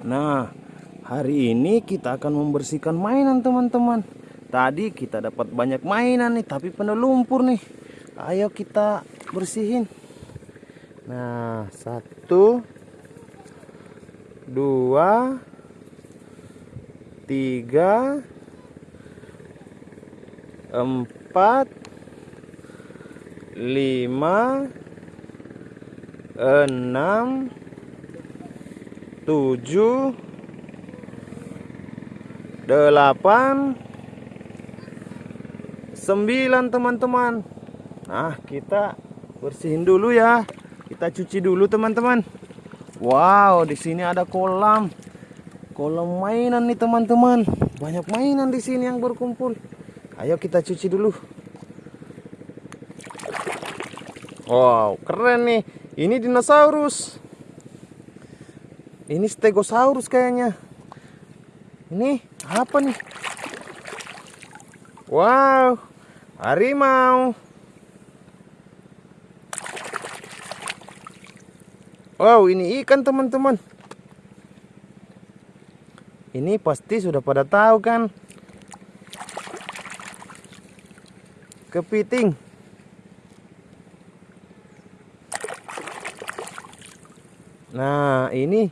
Nah, hari ini kita akan membersihkan mainan teman-teman. Tadi kita dapat banyak mainan nih, tapi penuh lumpur nih. Ayo kita bersihin. Nah, satu, dua, tiga, empat, lima, enam, tujuh, delapan, sembilan teman-teman. Nah, kita bersihin dulu ya. Kita cuci dulu teman-teman. Wow, di sini ada kolam. Kolam mainan nih teman-teman. Banyak mainan di sini yang berkumpul. Ayo kita cuci dulu. Wow, keren nih. Ini dinosaurus. Ini stegosaurus kayaknya. Ini apa nih? Wow, harimau. Wow, ini ikan teman-teman. Ini pasti sudah pada tahu kan? Kepiting. Nah, ini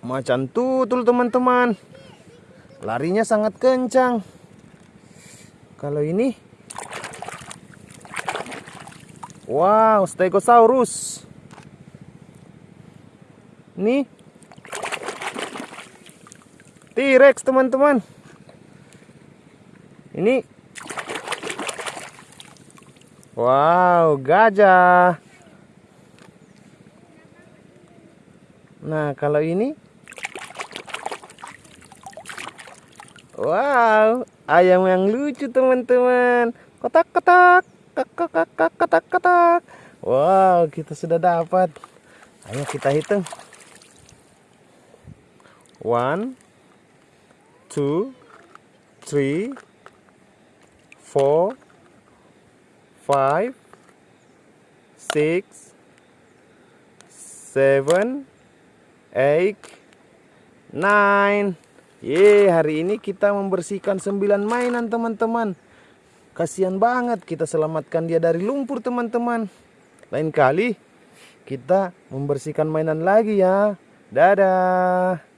Macan tutul teman-teman. Larinya sangat kencang. Kalau ini Wow, Stegosaurus. Ini T-Rex teman-teman. Ini Wow, gajah. Nah, kalau ini Wow, ayam yang lucu teman-teman. Kotak-kotak, kotak-kotak, kotak-kotak. Wow, kita sudah dapat. Ayo kita hitung. One, two, three, four, five, six, seven, eight, nine. Ye, hari ini kita membersihkan 9 mainan teman-teman. Kasihan banget kita selamatkan dia dari lumpur teman-teman. Lain kali kita membersihkan mainan lagi ya. Dadah.